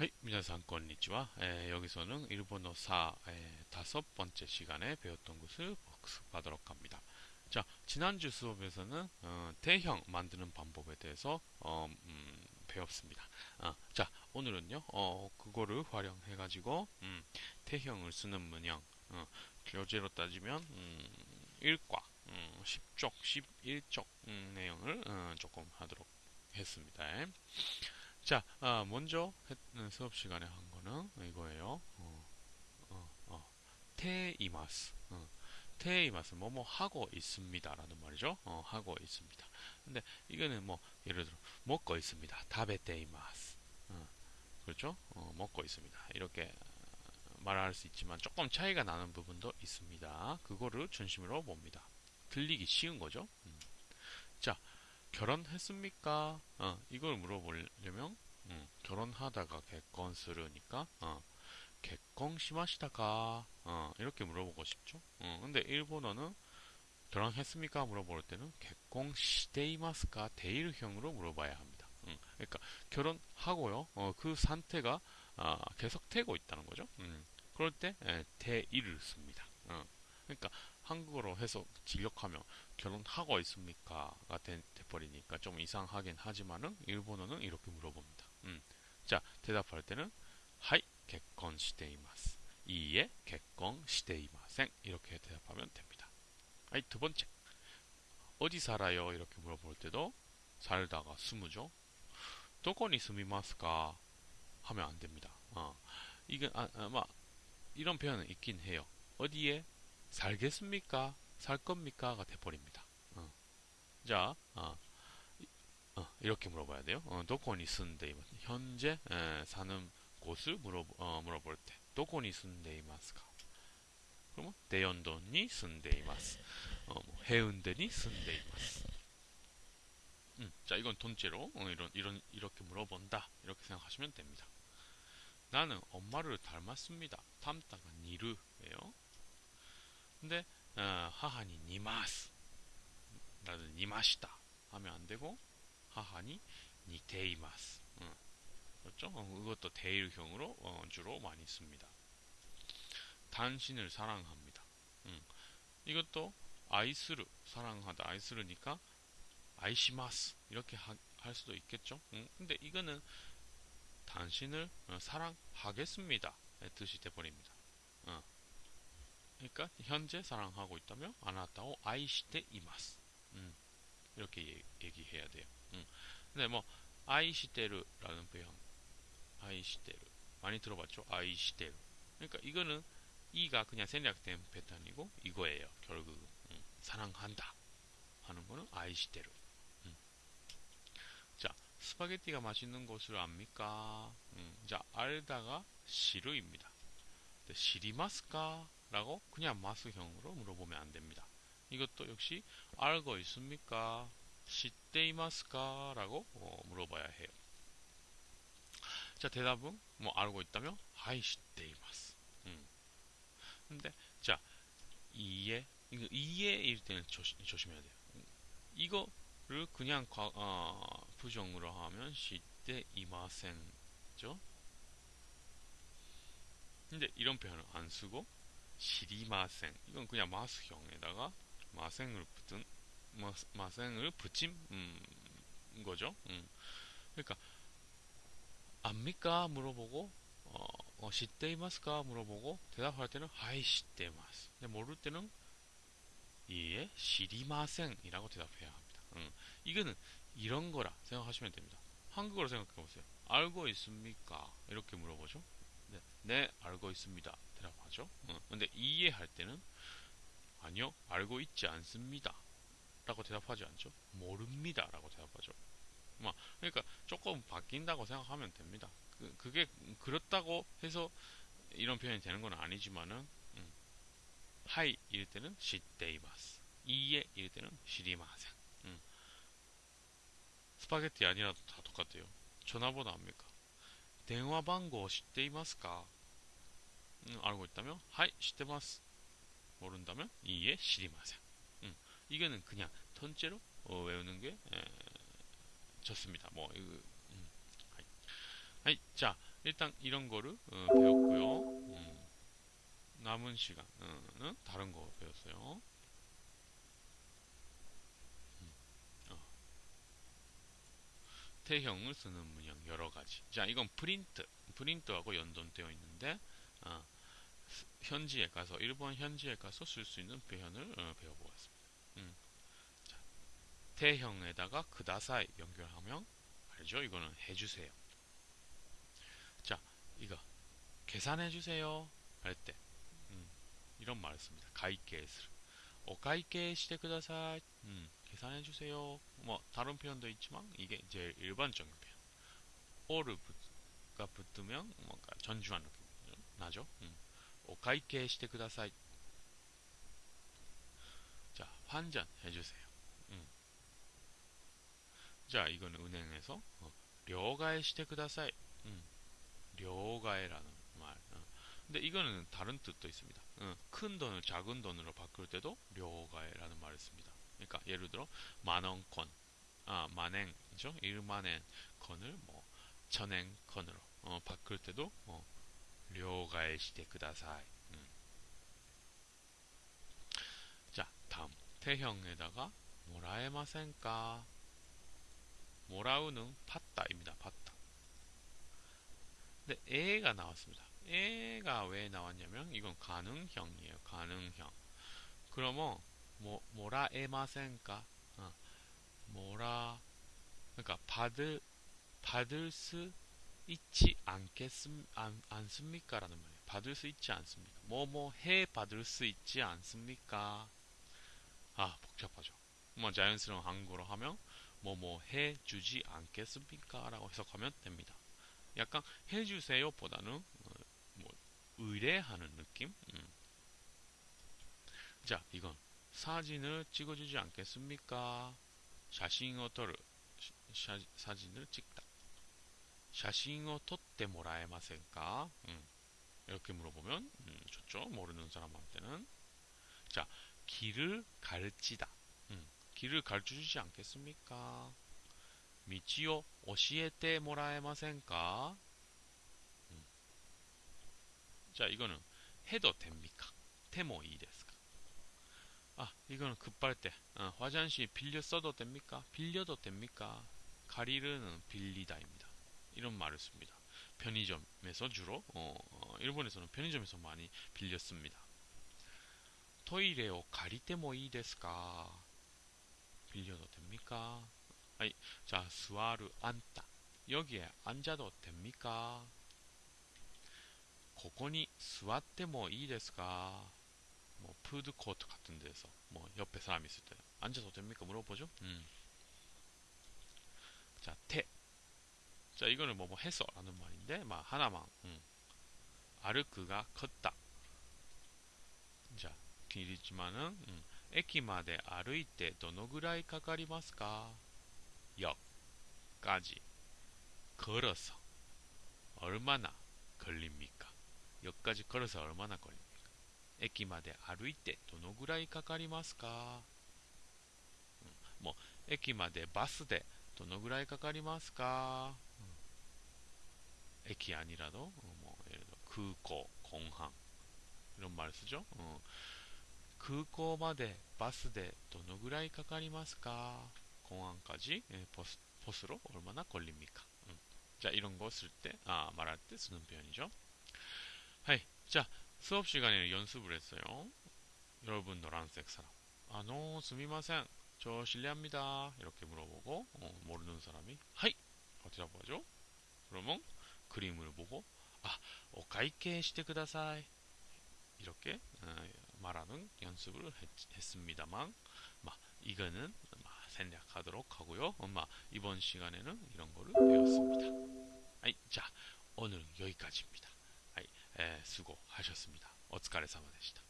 はい、皆さんこんにちは. 에, 여기서는 일본어 4 에, 다섯 번째 시간에 배웠던 것을 복습하도록 합니다. 자, 지난주 수업에서는 어, 대형 만드는 방법에 대해서 어, 음, 배웠습니다. 어, 자, 오늘은요, 어, 그거를 활용해 가지고 음, 대형을 쓰는 문형, 어, 교재로 따지면 음, 1과, 음, 10쪽, 11쪽 음, 내용을 어, 조금 하도록 했습니다. 자, 아, 먼저 했, 수업 시간에 한 거는 이거예요. 어, 어, 어. 테이마스. 어. 테이마스 뭐뭐 하고 있습니다라는 말이죠. 어, 하고 있습니다. 근데 이거는 뭐 예를 들어 먹고 있습니다. 다베테이마스. 어, 그렇죠? 어, 먹고 있습니다. 이렇게 말할 수 있지만 조금 차이가 나는 부분도 있습니다. 그거를 중심으로 봅니다. 들리기 쉬운 거죠. 음. 자, 결혼했습니까? 어, 이걸 물어보려면 음, 결혼하다가 개건스르니까 어, 개건 시마시다가 어, 이렇게 물어보고 싶죠. 어, 근데 일본어는 결혼했습니까? 물어볼 때는 개건 시데이마스까 데일형으로 물어봐야 합니다. 음, 그러니까 결혼하고요. 어, 그 상태가 아, 계속되고 있다는 거죠. 음, 그럴 때 에, ている를 씁니다. 어, 그러니까 한국어로 해서 직역하면 결혼하고 있습니까?가 돼, 버리니까 좀 이상하긴 하지만은 일본어는 이렇게 물어봅니다. 음. 자 대답할 때는 はい 結婚しています いいえ 結婚していません 이렇게 대답하면 됩니다. はい 두 번째 어디 살아요? 이렇게 물어볼 때도 살다가 住む죠. 도코니 스미마스까 하면 안 됩니다. 어. 이건 아, 아, 이런 표현은 있긴 해요. 어디에 살겠습니까? 살 겁니까?가 돼버립니다. 어. 자, 어. 어, 이렇게 물어봐야 돼요. 어, 도코니 쓴데 현재 에, 사는 곳을 물어 어, 물어볼 때 도코니 쓴데 이마스까? 그러면 대연도니 쓴데 이마스. 어, 뭐, 해운대니 쓴데 이마스. 음, 자, 이건 돈째로 어, 이런 이런 이렇게 물어본다. 이렇게 생각하시면 됩니다. 나는 엄마를 닮았습니다. 닮다가 니르예요. 근데 어, 하하니 니마스 나는 니마시다 하면 안 되고 하하니 니테이마스 어, 그렇죠? 어, 이것도 대일형으로 어, 주로 많이 씁니다. 당신을 사랑합니다. 음, 이것도 아이스르 사랑하다 아이스르니까 아이시마스 이렇게 하, 할 수도 있겠죠. 음, 근데 이거는 당신을 어, 사랑하겠습니다. 뜻이 돼버립니다. 어. 그러니까 현재 사랑하고 있다면 아나타오 아이시테 이마스. 음, 이렇게 얘기 해야 돼요. 음. 근데 뭐 아이시테르라는 표현, 아이시테르 많이 들어봤죠? 아이시테르. 그러니까 이거는 이가 그냥 생략된 패턴이고 이거예요. 결국 음, 사랑한다 하는 거는 아이시테르. 음. 자, 스파게티가 맛있는 곳을 압니까? 음, 자, 알다가 시르입니다. 시리마스까? 라고 그냥 마스형으로 물어보면 안 됩니다. 이것도 역시 알고 있습니까? 시테이마스까? 라고 어, 물어봐야 해요. 자, 대답은 뭐 알고 있다면 하이 시테이마스. 음. 근데 자, 이해 이거 이해일 때는 조심, 조심해야 돼요. 이거를 그냥 과, 어, 부정으로 하면 시테이마센죠. 근데 이런 표현을 안 쓰고 시리마생 이건 그냥 마스형에다가 마생을 붙은 마스, 마생을 붙인 음, 거죠. 음. 그러니까 압니까 물어보고 어, 어 시테이마스까 물어보고 대답할 때는 하이 시테이마스. 근데 모를 때는 이에 시리마생이라고 대답해야 합니다. 음. 이거는 이런 거라 생각하시면 됩니다. 한국어로 생각해 보세요. 알고 있습니까? 이렇게 물어보죠. 네, 네 알고 있습니다. 대답하죠. 어, 근데 이해할 때는 아니요, 알고 있지 않습니다. 라고 대답하지 않죠. 모릅니다. 라고 대답하죠. 막, 그러니까 조금 바뀐다고 생각하면 됩니다. 그, 그게 그렇다고 해서 이런 표현이 되는 건 아니지만은, 음, はい 이럴 때는 知っています. いいえ 이럴 때는 知りません. 음. 스파게티 아니라도 다 똑같아요. 전화번호 압니까? 電話番号知っていますか? 음, 알고 있다면 하이 시테마스 모른다면 이에 시리마세 음, 이거는 그냥 턴째로 어, 외우는 게 에, 좋습니다. 뭐 이거 음, 하이. 하이. 자 일단 이런 거를 어, 배웠고요. 음, 남은 시간은 다른 거 배웠어요. て형을 쓰는 문형 여러 가지. 자, 이건 프린트, 프린트하고 연동되어 있는데 어, 현지에 가서 일본 현지에 가서 쓸 수 있는 표현을 어, 배워보겠습니다. 음. 자, 태형에다가 그다사이 연결하면 알죠? 이거는 해주세요. 자, 이거 계산해주세요 할때 음, 이런 말을 씁니다. 가이케스를 오카이케 시대 그다사이 음, 계산해 주세요. 뭐 다른 표현도 있지만 이게 제일 일반적인 표현. or가 붙으면 뭔가 전주한 느낌 나죠? 음. 오카이케 시테 쿠다사이. 자, 환전해 주세요. 음. 자, 이건 은행에서 어, 려가에 시테 쿠다사이. 려가에라는 음. 말. 어. 근데 이거는 다른 뜻도 있습니다. 어, 큰 돈을 작은 돈으로 바꿀 때도 려가에라는 말을 씁니다. 그러니까 예를 들어 만원권, 아 만행이죠. 1만엔 건을 뭐 천엔권으로 어, 바꿀 때도 뭐 료가의 시대 그다사이. 음. 자 다음 태형에다가 모라에마센까 모라우는 받다입니다. 받다. 근데 에가 나왔습니다. 에가 왜 나왔냐면 이건 가능형이에요. 가능형. 그러면 뭐 모라에마센까 어, 모라 그러니까 받을 받을 수 있지 않겠습 안, 않습니까? 라는 말이에요. 받을 수 있지 않습니까? 뭐 뭐 해 받을 수 있지 않습니까? 아 복잡하죠. 뭐 자연스러운 한국어로 하면 뭐 뭐 해 주지 않겠습니까? 라고 해석하면 됩니다. 약간 해 주세요 보다는 어, 뭐 의뢰하는 느낌? 음. 자 이건 사진을 찍어주지 않겠습니까? 자신을 떠르 사진을 찍다. 写真を撮ってもらえませんか? 음, 이렇게 물어보면 음, 좋죠. 모르는 사람한테는 자 길을 가르치다. 음, 길을 가르쳐주지 않겠습니까? 道を教えてもらえませんか? 음. 자 이거는 해도 됩니까? 테모いいですか? 아 이거는 급할 때 어, 화장실 빌려 써도 됩니까? 빌려도 됩니까? 가리르는 빌리다입니다. 이런 말을 씁니다. 편의점에서 주로 어, 어, 일본에서는 편의점에서 많이 빌렸습니다. 토이레오 가리테모 이데스까? 빌려도 됩니까? 아니, 자, 스와르 앉다. 여기에 앉아도 됩니까? ここに座ってもいいですか? 뭐 food court 같은 데서 뭐 옆에 사람이 있을 때 앉아도 됩니까 물어보죠. 음. 자, て. 자, 이거는 뭐 뭐 해서라는 말인데 막 하나만. 음. 歩く가 걷다. 자, 길이지만은 음. 에키마데 아르이테 도노그라이 카카리마스까? 역까지 걸어서 얼마나 걸립니까? 역까지 걸어서 얼마나 걸립니까? 駅まで歩いてどのぐらいかかりますか、うん、もう駅までバスでどのぐらいかかりますか、うん、駅やニラド、もう、えー、空港、根半。ロンマルスじょ、うん、空港までバスでどのぐらいかかりますか？今半かじ、えー、ポスポスロ、オルマナ、コリミカ。じゃあ、いろんごするって、あ、まらって、すぬんぴょにじょ。はい。じゃあ、 수업 시간에 연습을 했어요. 여러분 노란색 사람. 아, 노, 스미마센. 저 실례합니다. 이렇게 물어보고 어, 모르는 사람이 하이 어디라고 하죠? 그러면 그림을 보고 아, 오카이케 시대 그다사이 이렇게 어, 말하는 연습을 했, 습니다만 이거는 생략하도록 하고요. 엄마 이번 시간에는 이런 거를 배웠습니다. 아이, 자 오늘 여기까지입니다. 아이, 에, 수고하셨습니다. 어츠카레사마でした.